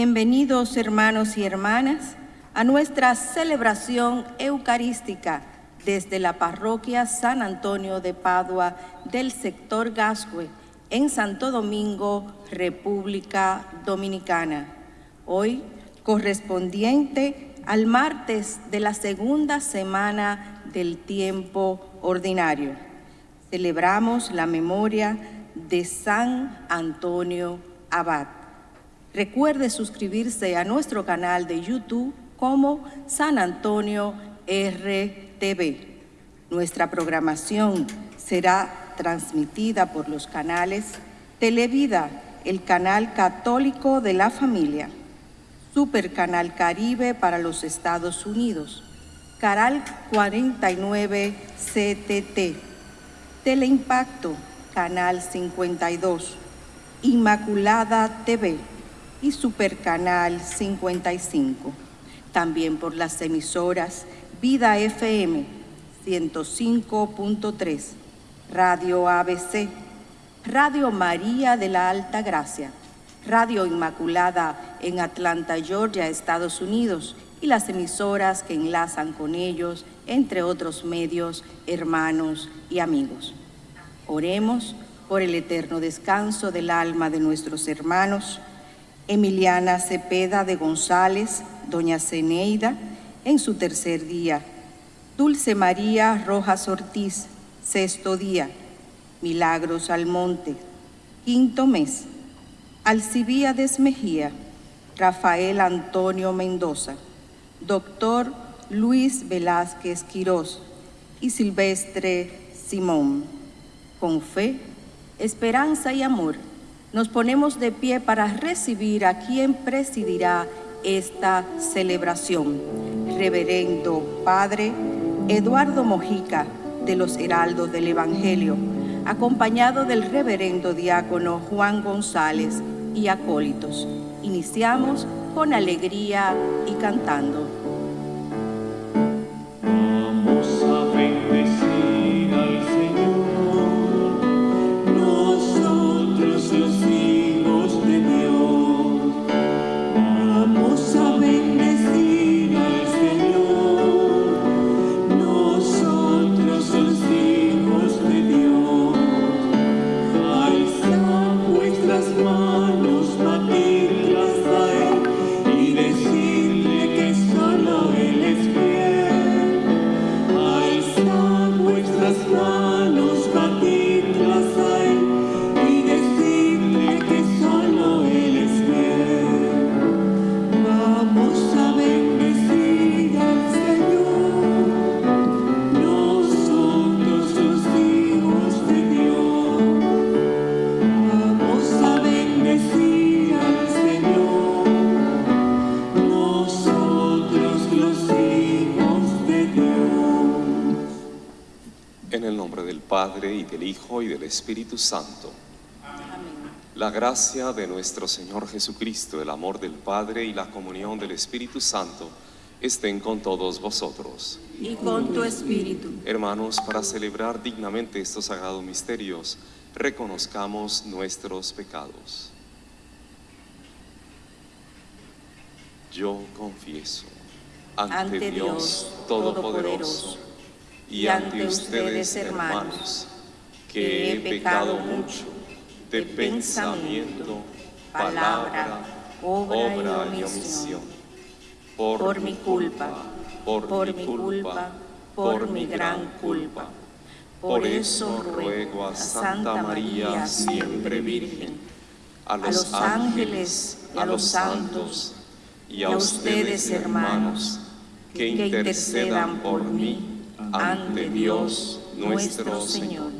Bienvenidos hermanos y hermanas a nuestra celebración eucarística desde la parroquia San Antonio de Padua del sector Gascue en Santo Domingo, República Dominicana. Hoy correspondiente al martes de la segunda semana del tiempo ordinario. Celebramos la memoria de San Antonio Abad. Recuerde suscribirse a nuestro canal de YouTube como San Antonio RTV. Nuestra programación será transmitida por los canales Televida, el canal católico de la familia, Super Canal Caribe para los Estados Unidos, Canal 49 CTT, Teleimpacto, Canal 52, Inmaculada TV, y Supercanal 55. También por las emisoras Vida FM 105.3, Radio ABC, Radio María de la Alta Gracia, Radio Inmaculada en Atlanta, Georgia, Estados Unidos, y las emisoras que enlazan con ellos, entre otros medios, hermanos y amigos. Oremos por el eterno descanso del alma de nuestros hermanos, Emiliana Cepeda de González, Doña Ceneida, en su tercer día. Dulce María Rojas Ortiz, sexto día. Milagros Almonte, quinto mes. Alcibíades Mejía, Rafael Antonio Mendoza, Doctor Luis Velázquez Quirós y Silvestre Simón. Con fe, esperanza y amor nos ponemos de pie para recibir a quien presidirá esta celebración. Reverendo Padre Eduardo Mojica de los Heraldos del Evangelio, acompañado del Reverendo Diácono Juan González y acólitos. Iniciamos con alegría y cantando. Espíritu Santo. La gracia de nuestro Señor Jesucristo, el amor del Padre y la comunión del Espíritu Santo estén con todos vosotros. Y con tu Espíritu. Hermanos, para celebrar dignamente estos sagrados misterios, reconozcamos nuestros pecados. Yo confieso ante, Dios Todopoderoso y ante ustedes, hermanos que he pecado mucho de pensamiento, palabra, obra y omisión. Por mi culpa, por mi culpa, por mi gran culpa. Por eso ruego a Santa María, siempre Virgen, a los ángeles, a los santos y a ustedes, hermanos, que intercedan por mí ante Dios nuestro Señor.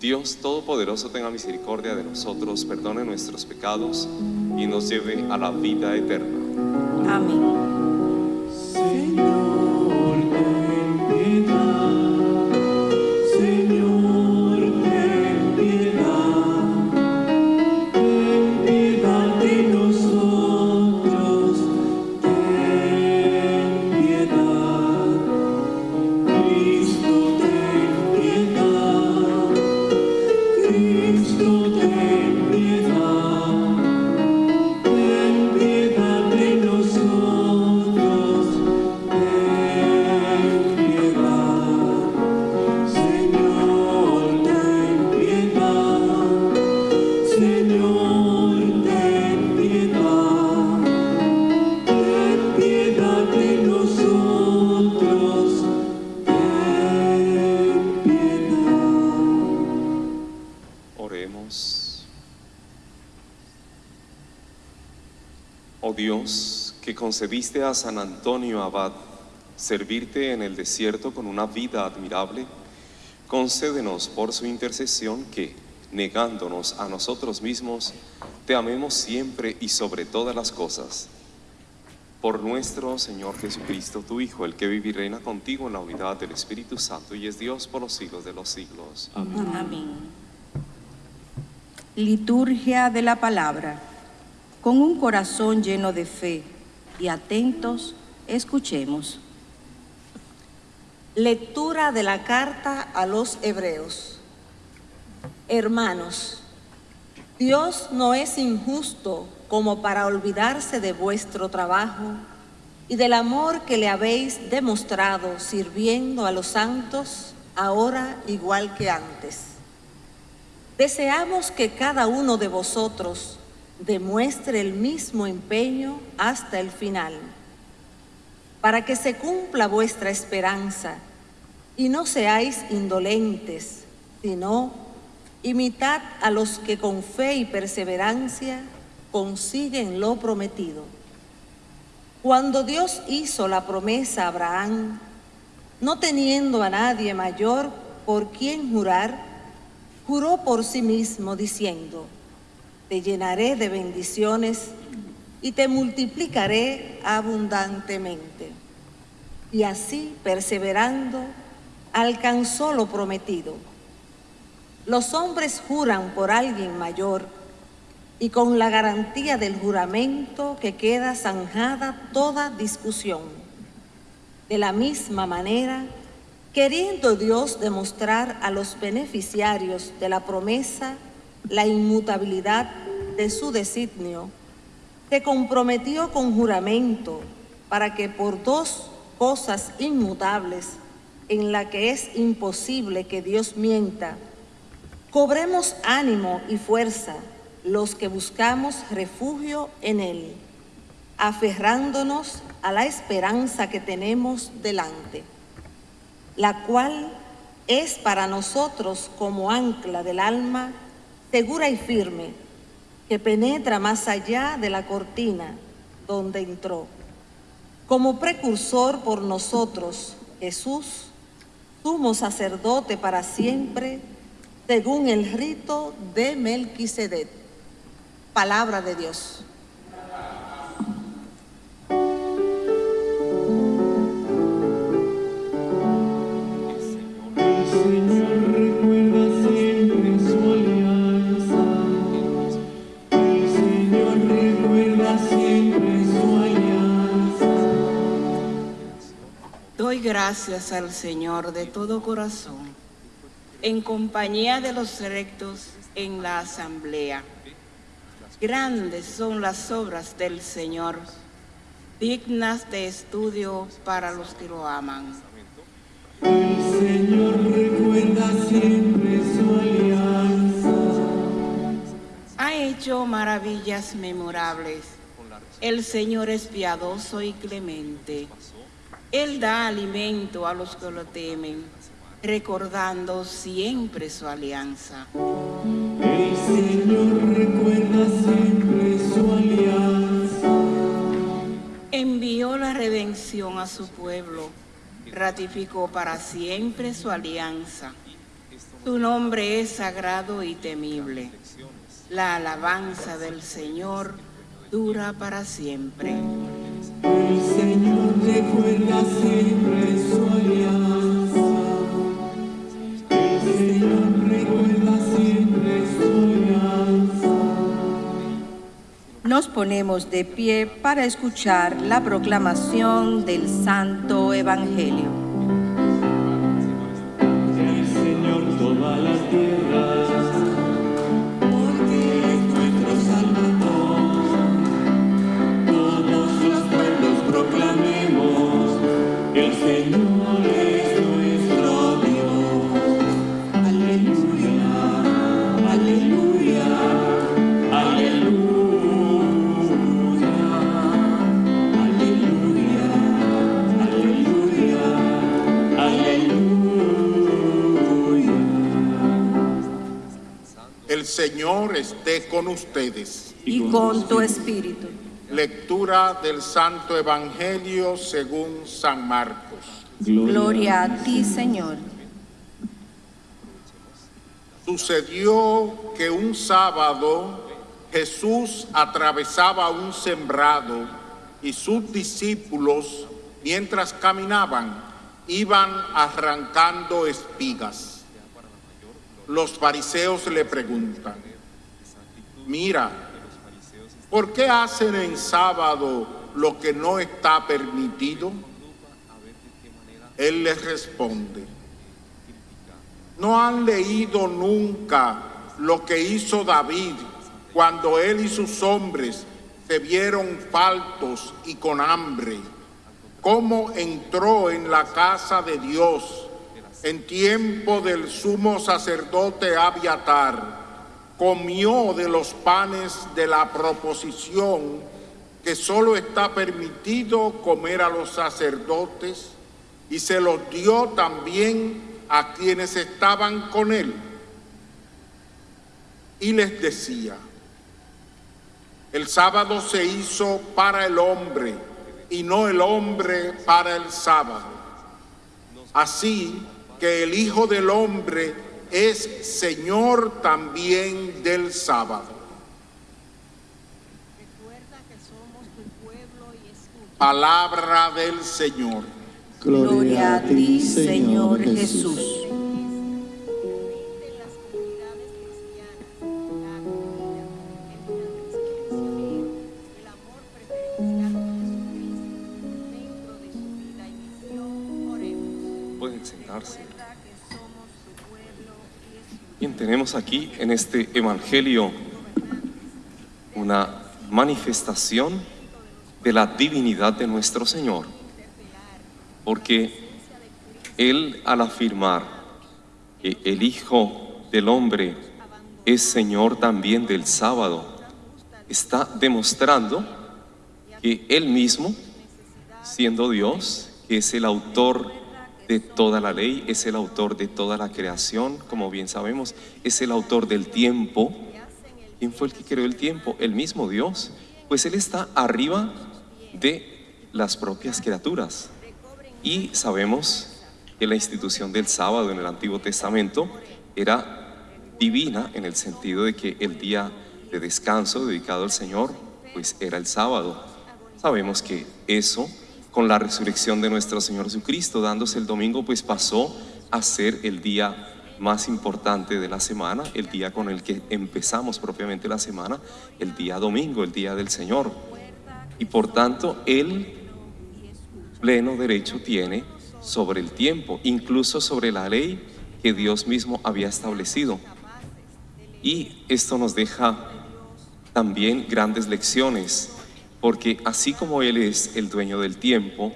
Dios Todopoderoso tenga misericordia de nosotros, perdone nuestros pecados y nos lleve a la vida eterna. Amén. Concediste a San Antonio Abad servirte en el desierto con una vida admirable, concédenos por su intercesión que, negándonos a nosotros mismos, te amemos siempre y sobre todas las cosas. Por nuestro Señor Jesucristo, tu Hijo, el que vive y reina contigo en la unidad del Espíritu Santo y es Dios por los siglos de los siglos. Amén. Amén. Liturgia de la Palabra. Con un corazón lleno de fe y atentos, escuchemos. Lectura de la carta a los Hebreos. Hermanos, Dios no es injusto como para olvidarse de vuestro trabajo y del amor que le habéis demostrado sirviendo a los santos ahora igual que antes. Deseamos que cada uno de vosotros demuestre el mismo empeño hasta el final, para que se cumpla vuestra esperanza y no seáis indolentes, sino imitad a los que con fe y perseverancia consiguen lo prometido. Cuando Dios hizo la promesa a Abraham, no teniendo a nadie mayor por quien jurar, juró por sí mismo diciendo, te llenaré de bendiciones y te multiplicaré abundantemente. Y así, perseverando, alcanzó lo prometido. Los hombres juran por alguien mayor y con la garantía del juramento que queda zanjada toda discusión. De la misma manera, queriendo Dios demostrar a los beneficiarios de la promesa la inmutabilidad de su designio, se comprometió con juramento para que por dos cosas inmutables en la que es imposible que Dios mienta, cobremos ánimo y fuerza los que buscamos refugio en Él, aferrándonos a la esperanza que tenemos delante, la cual es para nosotros como ancla del alma segura y firme, que penetra más allá de la cortina donde entró. Como precursor por nosotros, Jesús, sumo sacerdote para siempre, según el rito de Melquisedec. Palabra de Dios. Gracias al Señor de todo corazón, en compañía de los rectos en la asamblea. Grandes son las obras del Señor, dignas de estudio para los que lo aman. El Señor recuerda siempre su alianza. Ha hecho maravillas memorables. El Señor es piadoso y clemente él da alimento a los que lo temen, recordando siempre su alianza. El Señor recuerda siempre su alianza. Envió la redención a su pueblo, ratificó para siempre su alianza. Su nombre es sagrado y temible. La alabanza del Señor dura para siempre. El Señor recuerda siempre su alianza. El Señor recuerda siempre su alianza. Nos ponemos de pie para escuchar la proclamación del Santo Evangelio. El Señor toda la tierra Señor esté con ustedes. Y con tu espíritu. Lectura del Santo Evangelio según San Marcos. Gloria a ti, Señor. Sucedió que un sábado Jesús atravesaba un sembrado y sus discípulos, mientras caminaban, iban arrancando espigas. Los fariseos le preguntan, mira, ¿por qué hacen en sábado lo que no está permitido? Él les responde, ¿no han leído nunca lo que hizo David cuando él y sus hombres se vieron faltos y con hambre? ¿Cómo entró en la casa de Dios en tiempo del sumo sacerdote Abiatar? Comió de los panes de la proposición que solo está permitido comer a los sacerdotes y se los dio también a quienes estaban con él. Y les decía, el sábado se hizo para el hombre y no el hombre para el sábado. Así que el Hijo del Hombre es Señor también del sábado. Palabra del Señor. Gloria a ti, Señor Jesús. Pueden Aquí en este Evangelio una manifestación de la divinidad de nuestro Señor. Porque Él al afirmar que el Hijo del Hombre es Señor también del sábado, está demostrando que Él mismo, siendo Dios, que es el autor de toda la ley, es el autor de toda la creación, como bien sabemos, es el autor del tiempo. ¿Quién fue el que creó el tiempo? El mismo Dios. Pues Él está arriba de las propias criaturas. Y sabemos que la institución del sábado en el Antiguo Testamento era divina en el sentido de que el día de descanso dedicado al Señor, pues era el sábado. Sabemos que eso, con la resurrección de nuestro Señor Jesucristo, dándose el domingo, pues pasó a ser el día más importante de la semana, el día con el que empezamos propiamente la semana, el día domingo, el día del Señor. Y por tanto, Él pleno derecho tiene sobre el tiempo, incluso sobre la ley que Dios mismo había establecido. Y esto nos deja también grandes lecciones, porque así como Él es el dueño del tiempo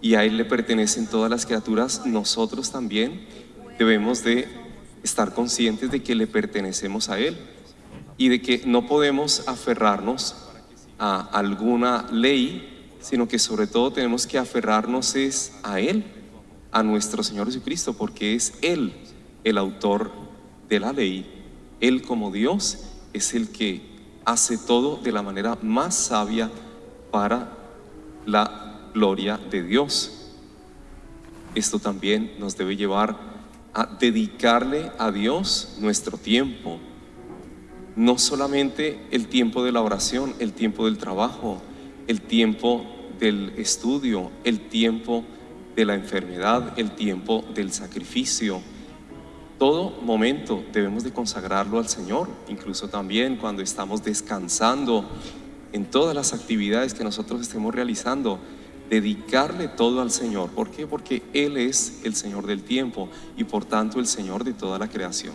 y a Él le pertenecen todas las criaturas, nosotros también debemos de estar conscientes de que le pertenecemos a Él y de que no podemos aferrarnos a alguna ley, sino que sobre todo tenemos que aferrarnos es a Él, a nuestro Señor Jesucristo, porque es Él el autor de la ley. Él como Dios es el que hace todo de la manera más sabia para la gloria de Dios. Esto también nos debe llevar a dedicarle a Dios nuestro tiempo. No solamente el tiempo de la oración, el tiempo del trabajo, el tiempo del estudio, el tiempo de la enfermedad, el tiempo del sacrificio. Todo momento debemos de consagrarlo al Señor, incluso también cuando estamos descansando en todas las actividades que nosotros estemos realizando, dedicarle todo al Señor. ¿Por qué? Porque Él es el Señor del tiempo y por tanto el Señor de toda la creación.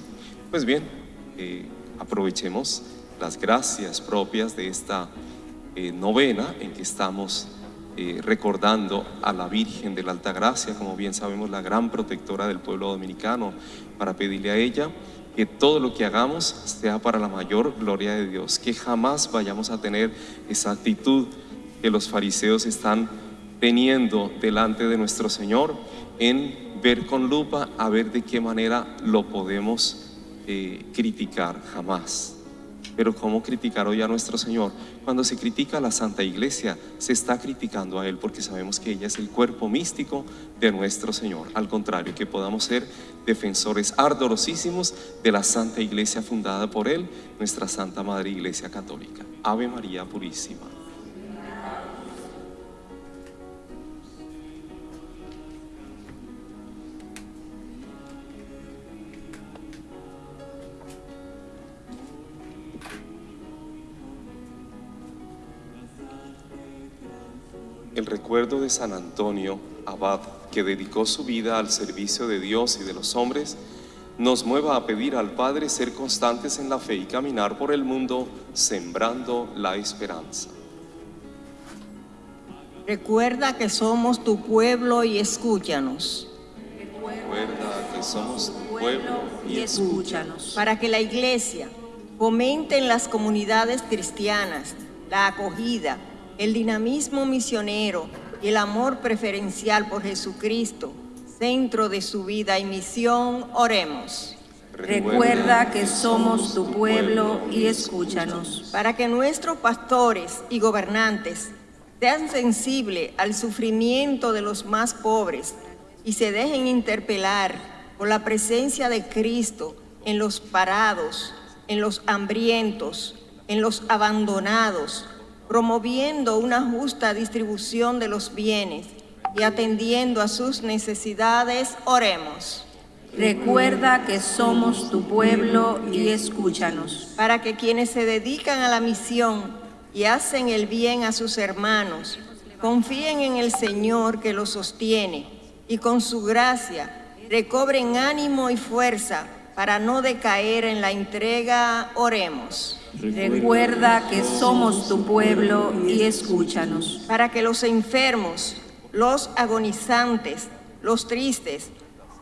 Pues bien, eh, aprovechemos las gracias propias de esta eh, novena en que estamos eh, recordando a la Virgen de la Alta Gracia, como bien sabemos, la gran protectora del pueblo dominicano, para pedirle a ella que todo lo que hagamos sea para la mayor gloria de Dios, que jamás vayamos a tener esa actitud que los fariseos están teniendo delante de nuestro Señor en ver con lupa a ver de qué manera lo podemos eh, criticar, jamás. Pero ¿cómo criticar hoy a nuestro Señor? Cuando se critica a la Santa Iglesia, se está criticando a Él porque sabemos que ella es el cuerpo místico de nuestro Señor. Al contrario, que podamos ser defensores ardorosísimos de la Santa Iglesia fundada por Él, nuestra Santa Madre Iglesia Católica. Ave María Purísima. Recuerdo de San Antonio, abad, que dedicó su vida al servicio de Dios y de los hombres, nos mueva a pedir al Padre ser constantes en la fe y caminar por el mundo sembrando la esperanza. Recuerda que somos tu pueblo y escúchanos. Recuerda que somos tu pueblo y escúchanos. Para que la iglesia fomente en las comunidades cristianas la acogida, el dinamismo misionero y el amor preferencial por Jesucristo, centro de su vida y misión, oremos. Recuerda que somos tu pueblo y escúchanos. Para que nuestros pastores y gobernantes sean sensibles al sufrimiento de los más pobres y se dejen interpelar por la presencia de Cristo en los parados, en los hambrientos, en los abandonados, promoviendo una justa distribución de los bienes y atendiendo a sus necesidades, oremos. Recuerda que somos tu pueblo y escúchanos. Para que quienes se dedican a la misión y hacen el bien a sus hermanos, confíen en el Señor que los sostiene y con su gracia recobren ánimo y fuerza para no decaer en la entrega, oremos. Recuerda que somos tu pueblo y escúchanos. Para que los enfermos, los agonizantes, los tristes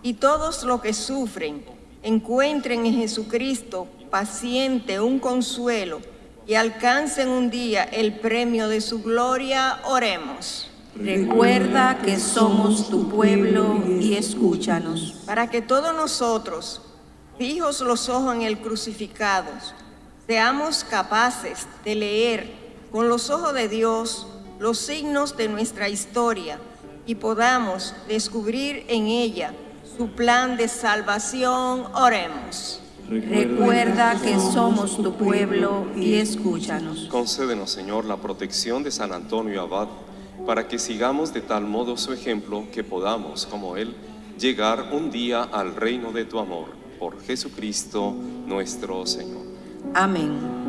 y todos los que sufren encuentren en Jesucristo paciente un consuelo y alcancen un día el premio de su gloria, oremos. Recuerda que somos tu pueblo y escúchanos. Para que todos nosotros, fijos los ojos en el crucificado, seamos capaces de leer con los ojos de Dios los signos de nuestra historia y podamos descubrir en ella su plan de salvación, oremos. Recuerda que somos tu pueblo y escúchanos. Concédenos, Señor, la protección de San Antonio Abad, para que sigamos de tal modo su ejemplo que podamos, como él, llegar un día al reino de tu amor. Por Jesucristo nuestro Señor. Amén.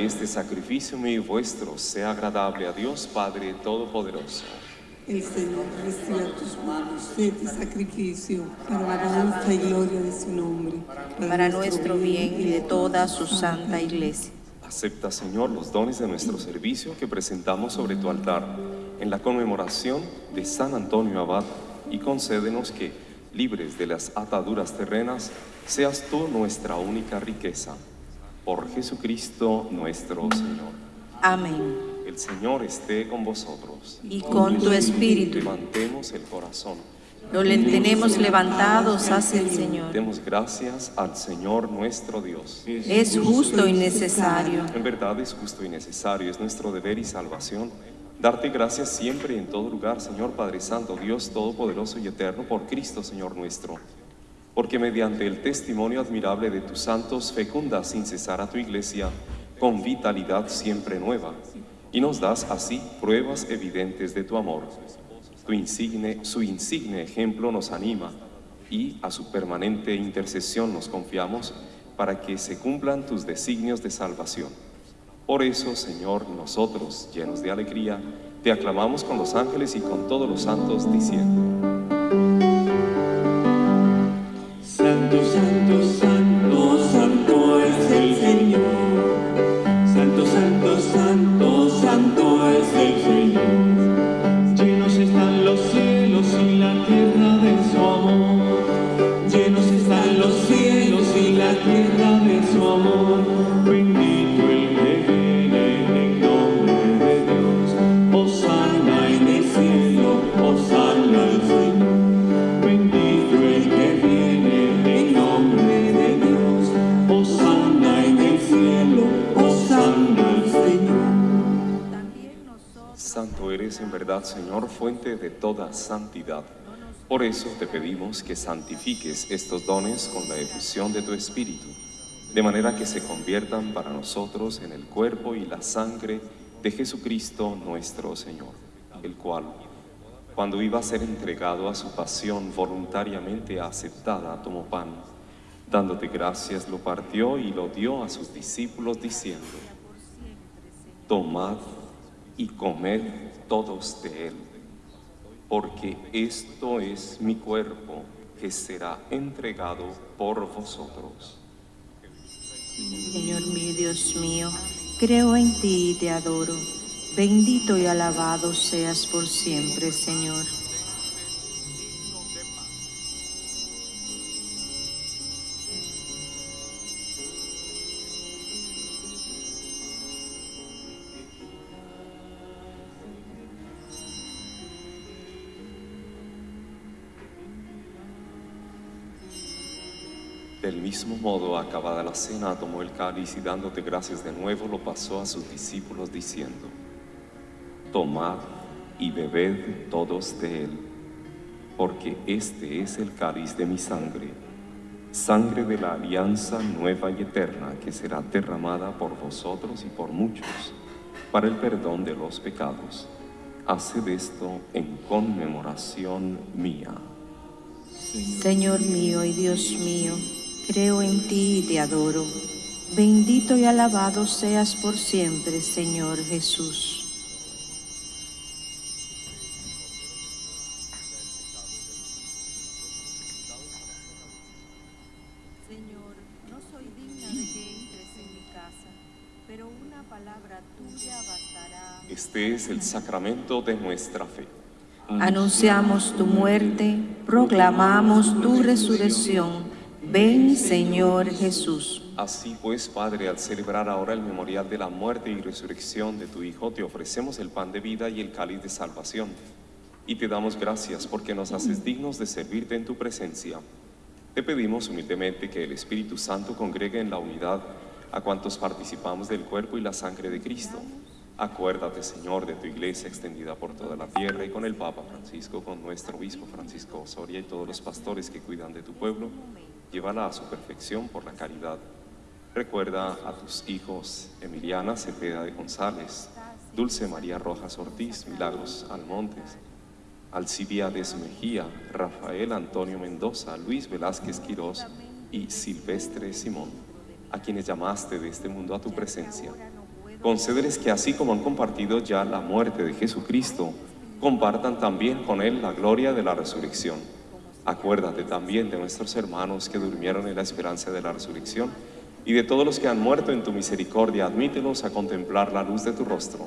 Que este sacrificio mío y vuestro sea agradable a Dios Padre Todopoderoso. El Señor reciba a tus manos este sacrificio para la alabanza y gloria de su nombre. para nuestro bien y de toda su santa iglesia. Acepta, Señor, los dones de nuestro servicio que presentamos sobre tu altar en la conmemoración de San Antonio Abad y concédenos que, libres de las ataduras terrenas, seas tú nuestra única riqueza. Por Jesucristo nuestro Señor. Amén. El Señor esté con vosotros. Y con tu espíritu. Levantemos el corazón. Lo le tenemos levantados hacia el Señor. Demos gracias al Señor nuestro Dios. Es justo y necesario. En verdad es justo y necesario, es nuestro deber y salvación. Darte gracias siempre y en todo lugar, Señor Padre Santo, Dios Todopoderoso y Eterno, por Cristo, Señor nuestro. Porque mediante el testimonio admirable de tus santos fecundas sin cesar a tu iglesia con vitalidad siempre nueva y nos das así pruebas evidentes de tu amor. Tu insigne, su insigne ejemplo nos anima y a su permanente intercesión nos confiamos para que se cumplan tus designios de salvación. Por eso, Señor, nosotros, llenos de alegría, te aclamamos con los ángeles y con todos los santos, diciendo, fuente de toda santidad. Por eso te pedimos que santifiques estos dones con la efusión de tu Espíritu, de manera que se conviertan para nosotros en el cuerpo y la sangre de Jesucristo nuestro Señor, el cual, cuando iba a ser entregado a su pasión voluntariamente aceptada, tomó pan, dándote gracias, lo partió y lo dio a sus discípulos diciendo, Tomad y comed todos de él, porque esto es mi cuerpo que será entregado por vosotros. Señor mío, Dios mío, creo en ti y te adoro. Bendito y alabado seas por siempre, Señor. Del mismo modo, acabada la cena, tomó el cáliz y dándote gracias de nuevo, lo pasó a sus discípulos diciendo, Tomad y bebed todos de él, porque este es el cáliz de mi sangre, sangre de la alianza nueva y eterna que será derramada por vosotros y por muchos para el perdón de los pecados. Haced esto en conmemoración mía. Señor mío y Dios mío, creo en ti y te adoro. Bendito y alabado seas por siempre, Señor Jesús. Señor, no soy digna de que entres en mi casa, pero una palabra tuya bastará. Este es el sacramento de nuestra fe. Anunciamos tu muerte, proclamamos tu resurrección. Ven, Señor Jesús. Así pues, Padre, al celebrar ahora el memorial de la muerte y resurrección de tu Hijo, te ofrecemos el pan de vida y el cáliz de salvación. Y te damos gracias porque nos haces dignos de servirte en tu presencia. Te pedimos humildemente que el Espíritu Santo congregue en la unidad a cuantos participamos del cuerpo y la sangre de Cristo. Acuérdate, Señor, de tu iglesia extendida por toda la tierra y con el Papa Francisco, con nuestro obispo Francisco Osoria y todos los pastores que cuidan de tu pueblo. Llévala a su perfección por la caridad. Recuerda a tus hijos Emiliana Cepeda de González, Dulce María Rojas Ortiz, Milagros Almontes, Alcibiades Mejía, Rafael Antonio Mendoza, Luis Velázquez Quirós y Silvestre Simón. a quienes llamaste de este mundo a tu presencia. Concédeles que así como han compartido ya la muerte de Jesucristo, compartan también con Él la gloria de la resurrección. Acuérdate también de nuestros hermanos que durmieron en la esperanza de la resurrección y de todos los que han muerto en tu misericordia, admítelos a contemplar la luz de tu rostro.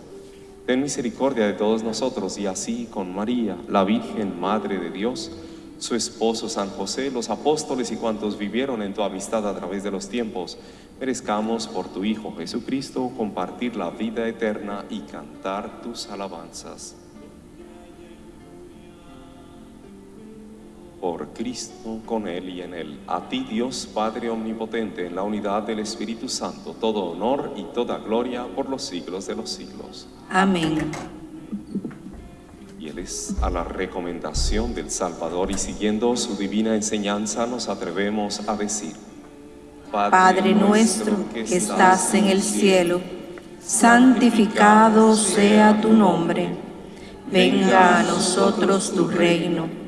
Ten misericordia de todos nosotros y así con María, la Virgen Madre de Dios, su esposo San José, los apóstoles y cuantos vivieron en tu amistad a través de los tiempos, merezcamos por tu Hijo Jesucristo compartir la vida eterna y cantar tus alabanzas. Por Cristo, con Él y en Él, a ti Dios Padre Omnipotente, en la unidad del Espíritu Santo, todo honor y toda gloria por los siglos de los siglos. Amén. Y Él es a la recomendación del Salvador y siguiendo su divina enseñanza nos atrevemos a decir, Padre nuestro que estás en el cielo, santificado sea tu nombre. Venga a nosotros tu reino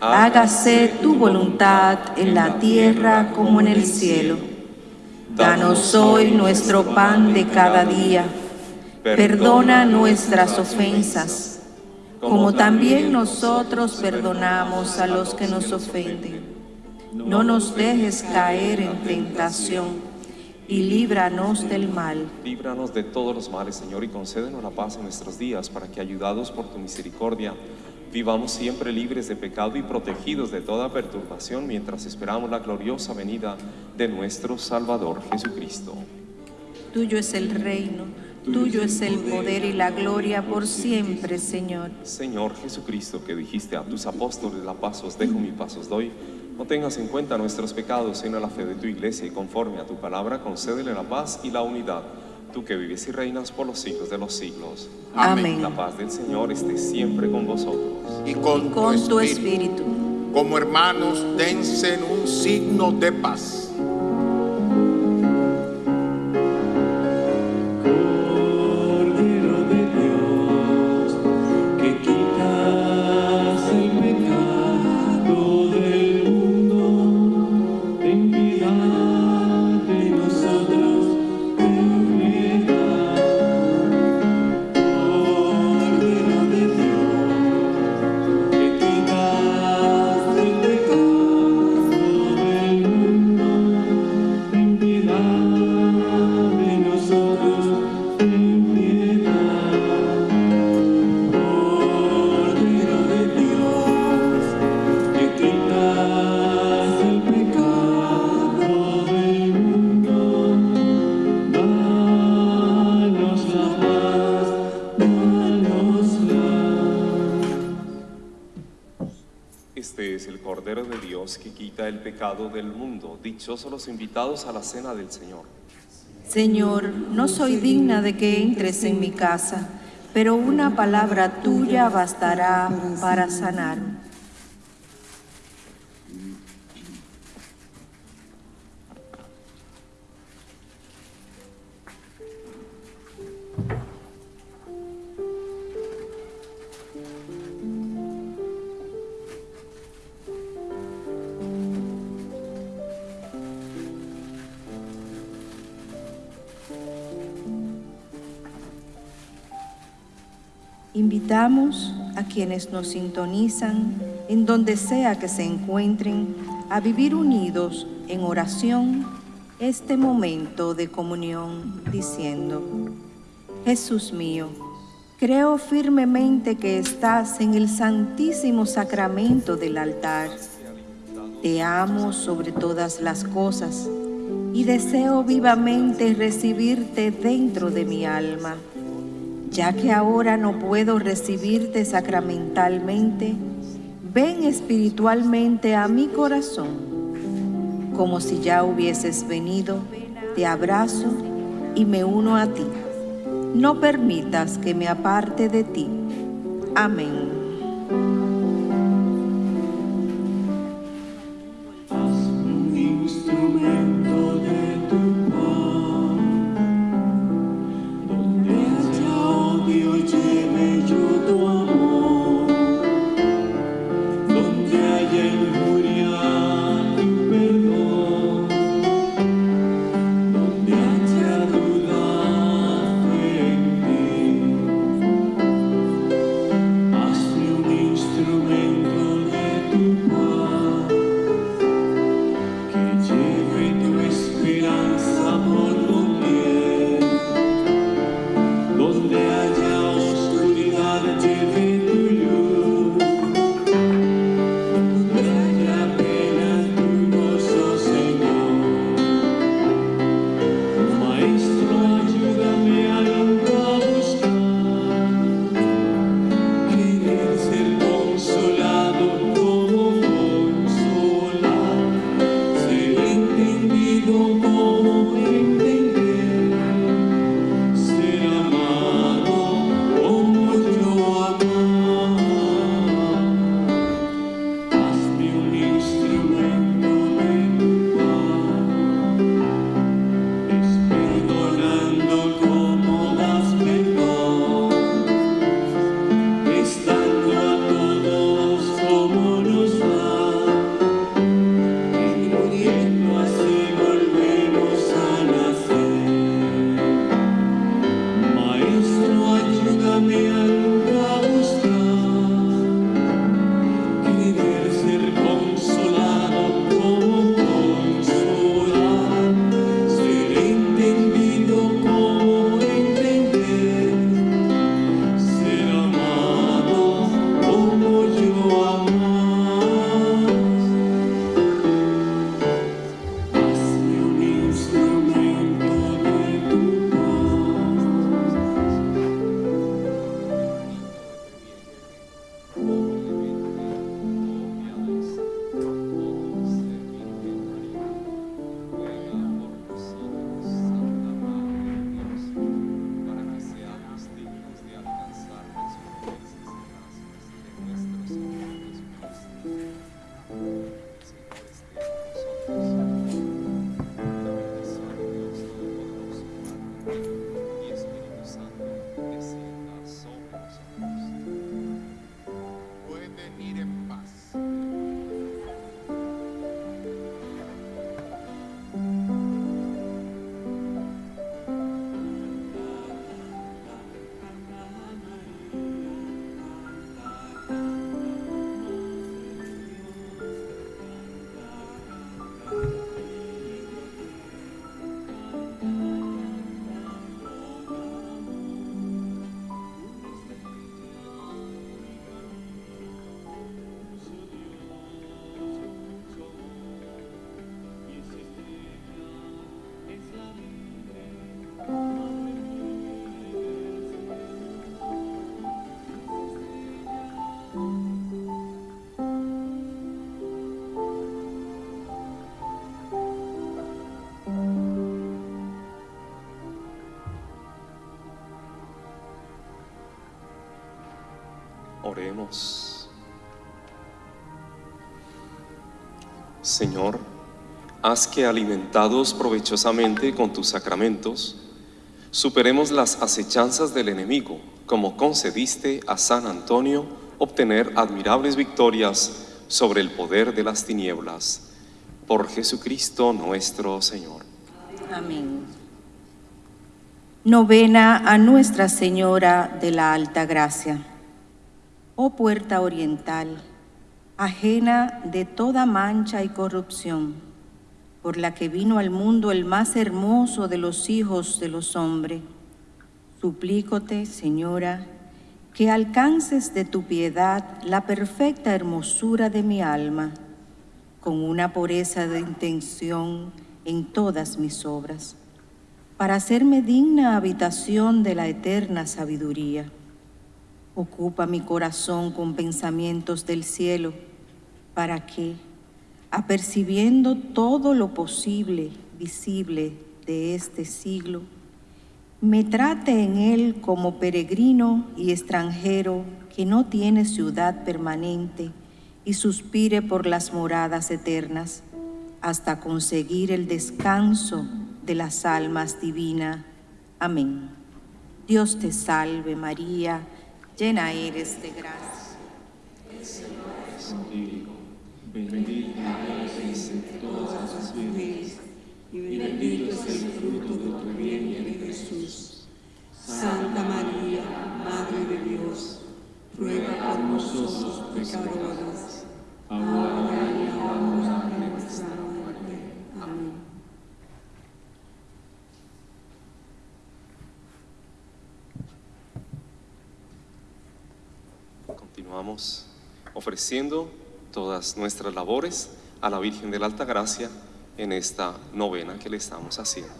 hágase tu voluntad en la tierra como en el cielo. Danos hoy nuestro pan de cada día. Perdona nuestras ofensas, como también nosotros perdonamos a los que nos ofenden. No nos dejes caer en tentación y líbranos del mal. Líbranos de todos los males, Señor, y concédenos la paz en nuestros días, para que, ayudados por tu misericordia, Vivamos siempre libres de pecado y protegidos de toda perturbación mientras esperamos la gloriosa venida de nuestro Salvador Jesucristo. Tuyo es el reino, tuyo es el poder y la gloria por siempre, Señor. Señor Jesucristo, que dijiste a tus apóstoles, la paz os dejo, mi paz os doy, no tengas en cuenta nuestros pecados, sino la fe de tu iglesia y conforme a tu palabra, concédele la paz y la unidad tú que vives y reinas por los siglos de los siglos. Amén. La paz del Señor esté siempre con vosotros. Y con, tu, espíritu. Como hermanos, dense un signo de paz. Dichosos los invitados a la cena del Señor. Señor, no soy digna de que entres en mi casa, pero una palabra tuya bastará para sanar. Invitamos a quienes nos sintonizan, en donde sea que se encuentren, a vivir unidos en oración este momento de comunión, diciendo, Jesús mío, creo firmemente que estás en el santísimo sacramento del altar. Te amo sobre todas las cosas y deseo vivamente recibirte dentro de mi alma ya que ahora no puedo recibirte sacramentalmente, ven espiritualmente a mi corazón. Como si ya hubieses venido, te abrazo y me uno a ti. No permitas que me aparte de ti. Amén. Señor, haz que alimentados provechosamente con tus sacramentos, superemos las acechanzas del enemigo, como concediste a San Antonio obtener admirables victorias sobre el poder de las tinieblas. Por Jesucristo nuestro Señor. Amén. Novena a Nuestra Señora de la Alta Gracia. Oh puerta oriental, ajena de toda mancha y corrupción, por la que vino al mundo el más hermoso de los hijos de los hombres, suplícote, Señora, que alcances de tu piedad la perfecta hermosura de mi alma, con una pureza de intención en todas mis obras, para hacerme digna habitación de la eterna sabiduría. Ocupa mi corazón con pensamientos del cielo, para que, apercibiendo todo lo posible, visible de este siglo, me trate en él como peregrino y extranjero que no tiene ciudad permanente y suspire por las moradas eternas hasta conseguir el descanso de las almas divinas. Amén. Dios te salve María, llena eres de gracia. El Señor es contigo, bendita eres entre todas las mujeres y bendito es el fruto de tu vientre Jesús. Santa María, Madre de Dios, ruega por nosotros pecadores, ahora y en la hora de nuestra muerte. Amén. Ofreciendo todas nuestras labores a la Virgen de la Alta Gracia en esta novena que le estamos haciendo.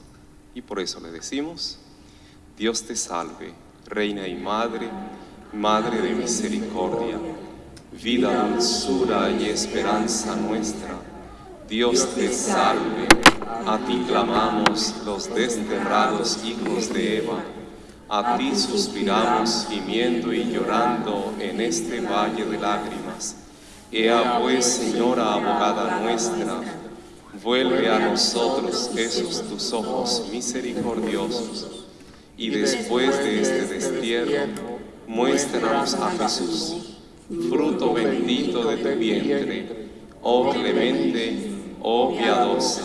Y por eso le decimos, Dios te salve, Reina y Madre, Madre de misericordia, vida, dulzura y esperanza nuestra. Dios te salve, a ti clamamos los desterrados hijos de Eva, a ti suspiramos gimiendo y llorando en este valle de lágrimas. Ea pues, Señora abogada nuestra, vuelve a nosotros esos tus ojos misericordiosos, y después de este destierro, muéstranos a Jesús, fruto bendito de tu vientre, oh clemente, oh piadosa,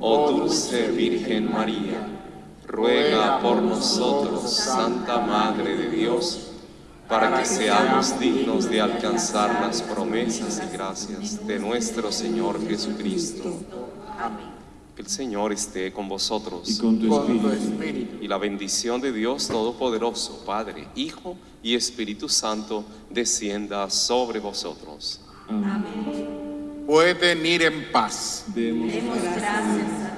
oh dulce Virgen María, ruega por nosotros, Santa Madre de Dios, para que seamos dignos de alcanzar las promesas y gracias de nuestro Señor Jesucristo. Que el Señor esté con vosotros Y con tu espíritu. y la bendición de Dios Todopoderoso, Padre, Hijo y Espíritu Santo, descienda sobre vosotros. Amén. Pueden ir en paz. Demos gracias a